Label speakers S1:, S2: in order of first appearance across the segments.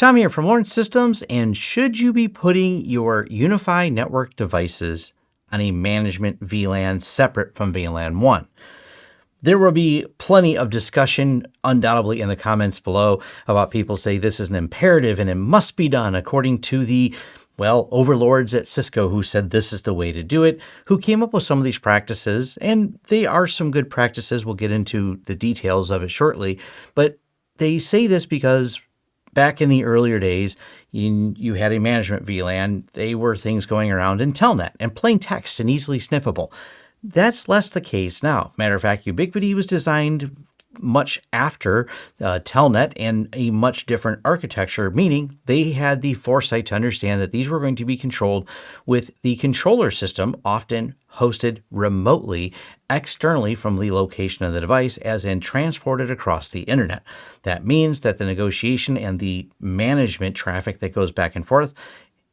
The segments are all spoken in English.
S1: Tom here from Lawrence Systems, and should you be putting your UniFi network devices on a management VLAN separate from VLAN 1? There will be plenty of discussion, undoubtedly, in the comments below about people say this is an imperative and it must be done according to the well, overlords at Cisco who said this is the way to do it, who came up with some of these practices, and they are some good practices. We'll get into the details of it shortly. But they say this because back in the earlier days, you, you had a management VLAN. They were things going around in Telnet and plain text and easily sniffable. That's less the case now. Matter of fact, Ubiquiti was designed much after uh, Telnet and a much different architecture, meaning they had the foresight to understand that these were going to be controlled with the controller system, often hosted remotely externally from the location of the device, as in transported across the internet. That means that the negotiation and the management traffic that goes back and forth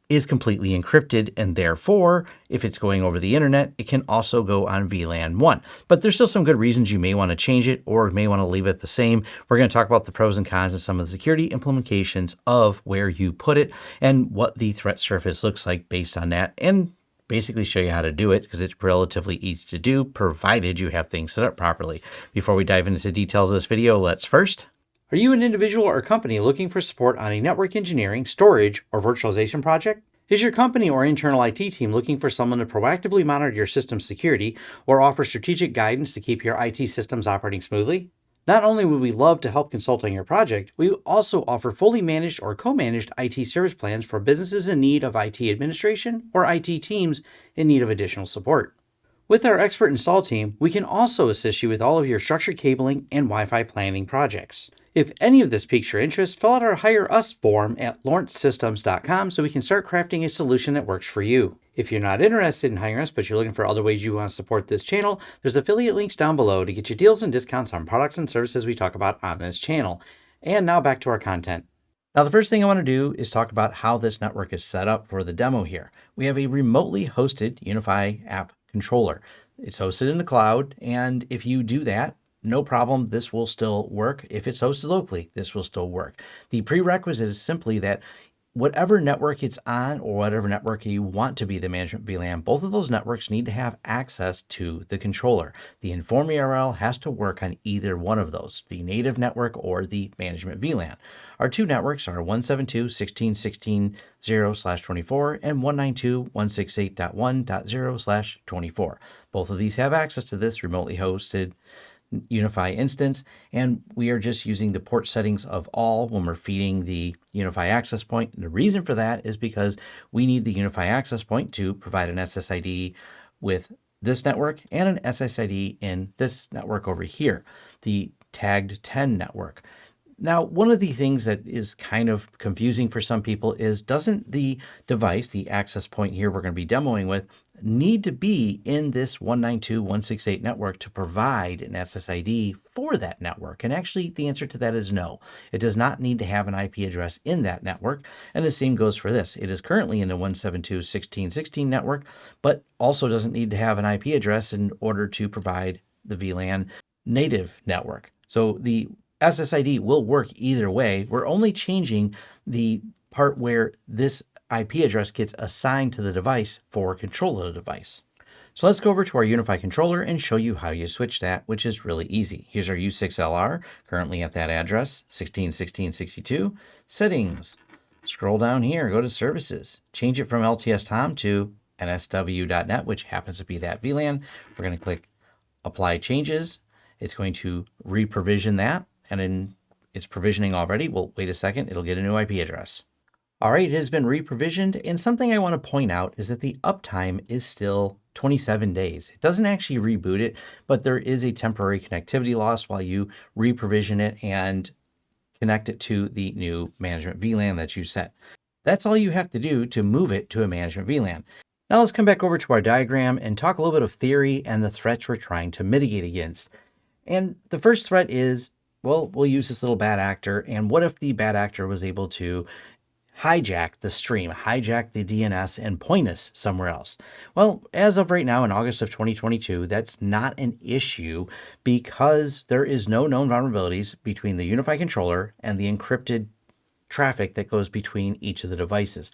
S1: is completely encrypted and therefore if it's going over the internet it can also go on VLAN 1 but there's still some good reasons you may want to change it or may want to leave it the same. We're going to talk about the pros and cons and some of the security implications of where you put it and what the threat surface looks like based on that and basically show you how to do it because it's relatively easy to do provided you have things set up properly. Before we dive into details of this video let's first are you an individual or company looking for support on a network engineering, storage, or virtualization project? Is your company or internal IT team looking for someone to proactively monitor your system security or offer strategic guidance to keep your IT systems operating smoothly? Not only would we love to help consult on your project, we also offer fully managed or co-managed IT service plans for businesses in need of IT administration or IT teams in need of additional support. With our expert install team, we can also assist you with all of your structured cabling and Wi-Fi planning projects. If any of this piques your interest, fill out our Hire Us form at lawrencesystems.com so we can start crafting a solution that works for you. If you're not interested in hiring us, but you're looking for other ways you want to support this channel, there's affiliate links down below to get you deals and discounts on products and services we talk about on this channel. And now back to our content. Now, the first thing I want to do is talk about how this network is set up for the demo here. We have a remotely hosted UniFi app controller. It's hosted in the cloud, and if you do that, no problem, this will still work. If it's hosted locally, this will still work. The prerequisite is simply that whatever network it's on or whatever network you want to be the management VLAN, both of those networks need to have access to the controller. The inform URL has to work on either one of those, the native network or the management VLAN. Our two networks are 172.16.16.0/24 and 192.168.1.0/24. Both of these have access to this remotely hosted UniFi instance, and we are just using the port settings of all when we're feeding the UniFi access point. And the reason for that is because we need the UniFi access point to provide an SSID with this network and an SSID in this network over here, the tagged 10 network. Now, one of the things that is kind of confusing for some people is doesn't the device, the access point here we're going to be demoing with, need to be in this 192.168 network to provide an SSID for that network? And actually, the answer to that is no. It does not need to have an IP address in that network. And the same goes for this. It is currently in the 172.16.16 network, but also doesn't need to have an IP address in order to provide the VLAN native network. So the SSID will work either way. We're only changing the part where this IP address gets assigned to the device for control of the device. So let's go over to our UniFi controller and show you how you switch that, which is really easy. Here's our U6LR, currently at that address, 161662. Settings. Scroll down here, go to Services. Change it from LTS Tom to nsw.net, which happens to be that VLAN. We're going to click Apply Changes. It's going to re-provision that, and in it's provisioning already. Well, wait a second, it'll get a new IP address. All right, it has been re-provisioned, and something I want to point out is that the uptime is still 27 days. It doesn't actually reboot it, but there is a temporary connectivity loss while you re-provision it and connect it to the new management VLAN that you set. That's all you have to do to move it to a management VLAN. Now let's come back over to our diagram and talk a little bit of theory and the threats we're trying to mitigate against. And the first threat is well, we'll use this little bad actor. And what if the bad actor was able to hijack the stream, hijack the DNS, and point us somewhere else? Well, as of right now in August of 2022, that's not an issue because there is no known vulnerabilities between the UniFi controller and the encrypted traffic that goes between each of the devices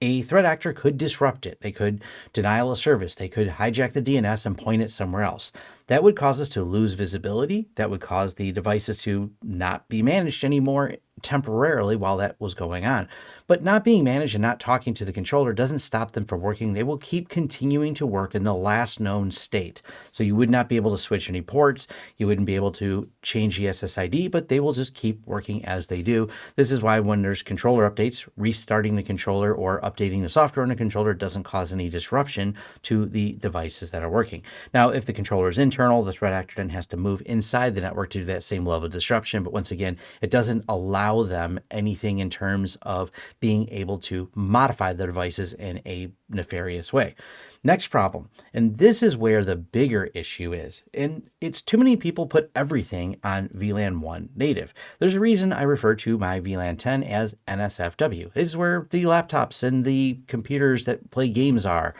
S1: a threat actor could disrupt it. They could denial a service. They could hijack the DNS and point it somewhere else. That would cause us to lose visibility. That would cause the devices to not be managed anymore temporarily while that was going on. But not being managed and not talking to the controller doesn't stop them from working. They will keep continuing to work in the last known state. So you would not be able to switch any ports. You wouldn't be able to change the SSID, but they will just keep working as they do. This is why when there's controller updates, restarting the controller or updating the software on the controller doesn't cause any disruption to the devices that are working. Now, if the controller is internal, the threat actor then has to move inside the network to do that same level of disruption. But once again, it doesn't allow them anything in terms of being able to modify the devices in a nefarious way. Next problem, and this is where the bigger issue is, and it's too many people put everything on VLAN 1 native. There's a reason I refer to my VLAN 10 as NSFW. It's where the laptops and the computers that play games are.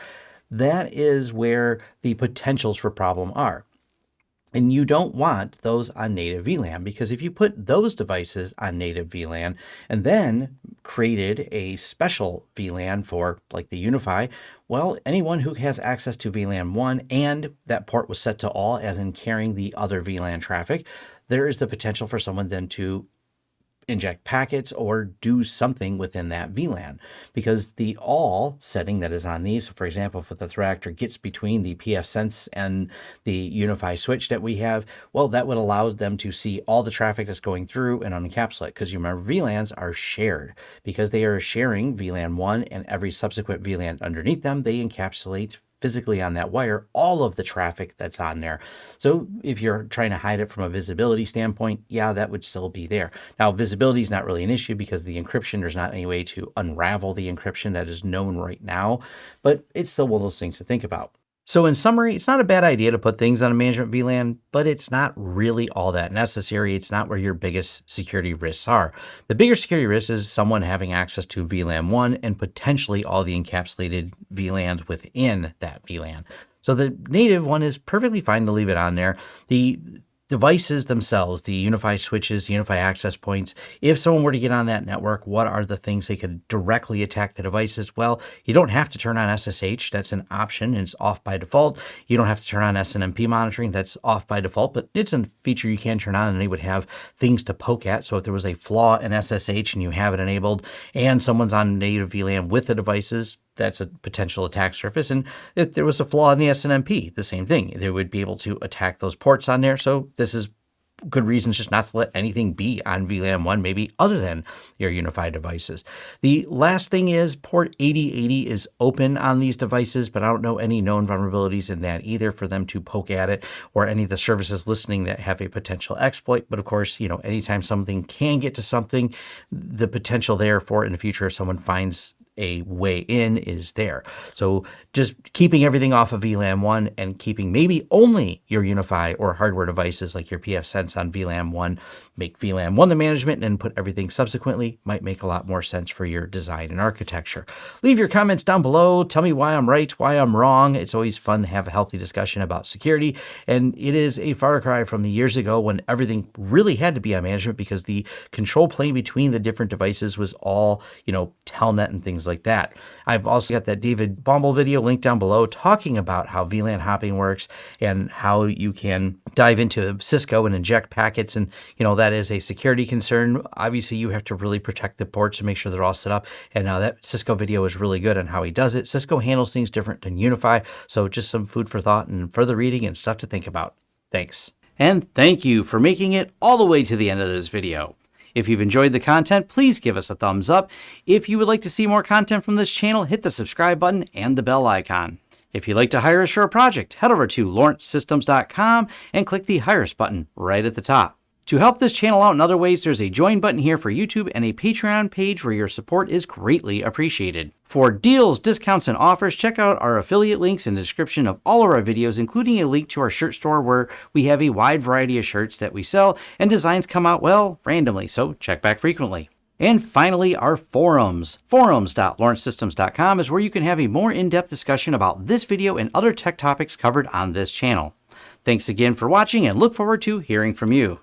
S1: That is where the potentials for problem are. And you don't want those on native VLAN because if you put those devices on native VLAN and then created a special VLAN for like the UniFi, well, anyone who has access to VLAN 1 and that port was set to all as in carrying the other VLAN traffic, there is the potential for someone then to inject packets or do something within that VLAN because the all setting that is on these, so for example, if the threat actor gets between the pfSense and the UniFi switch that we have, well, that would allow them to see all the traffic that's going through and unencapsulate because you remember VLANs are shared. Because they are sharing VLAN 1 and every subsequent VLAN underneath them, they encapsulate physically on that wire all of the traffic that's on there. So if you're trying to hide it from a visibility standpoint, yeah, that would still be there. Now, visibility is not really an issue because the encryption, there's not any way to unravel the encryption that is known right now, but it's still one of those things to think about. So in summary, it's not a bad idea to put things on a management VLAN, but it's not really all that necessary. It's not where your biggest security risks are. The bigger security risk is someone having access to VLAN 1 and potentially all the encapsulated VLANs within that VLAN. So the native one is perfectly fine to leave it on there. The devices themselves, the UniFi switches, the UniFi access points, if someone were to get on that network, what are the things they could directly attack the devices? Well, you don't have to turn on SSH. That's an option it's off by default. You don't have to turn on SNMP monitoring. That's off by default, but it's a feature you can turn on and they would have things to poke at. So if there was a flaw in SSH and you have it enabled and someone's on native VLAN with the devices, that's a potential attack surface. And if there was a flaw in the SNMP, the same thing. They would be able to attack those ports on there. So this is good reasons just not to let anything be on VLAN 1, maybe other than your UniFi devices. The last thing is port 8080 is open on these devices, but I don't know any known vulnerabilities in that either for them to poke at it or any of the services listening that have a potential exploit. But of course, you know, anytime something can get to something, the potential there for in the future if someone finds a way in is there. So just keeping everything off of VLAN 1 and keeping maybe only your UniFi or hardware devices like your pfSense on VLAN 1, make VLAN 1 the management and put everything subsequently might make a lot more sense for your design and architecture. Leave your comments down below. Tell me why I'm right, why I'm wrong. It's always fun to have a healthy discussion about security. And it is a far cry from the years ago when everything really had to be on management because the control plane between the different devices was all, you know, telnet and things like that. I've also got that David Bombal video linked down below talking about how VLAN hopping works and how you can dive into Cisco and inject packets. And, you know, that is a security concern. Obviously, you have to really protect the ports and make sure they're all set up. And uh, that Cisco video is really good on how he does it. Cisco handles things different than UniFi. So just some food for thought and further reading and stuff to think about. Thanks. And thank you for making it all the way to the end of this video. If you've enjoyed the content, please give us a thumbs up. If you would like to see more content from this channel, hit the subscribe button and the bell icon. If you'd like to hire a project, head over to lawrencesystems.com and click the Hire Us button right at the top. To help this channel out in other ways, there's a join button here for YouTube and a Patreon page where your support is greatly appreciated. For deals, discounts, and offers, check out our affiliate links in the description of all of our videos, including a link to our shirt store where we have a wide variety of shirts that we sell and designs come out, well, randomly, so check back frequently. And finally, our forums. Forums.lawrencesystems.com is where you can have a more in-depth discussion about this video and other tech topics covered on this channel. Thanks again for watching and look forward to hearing from you.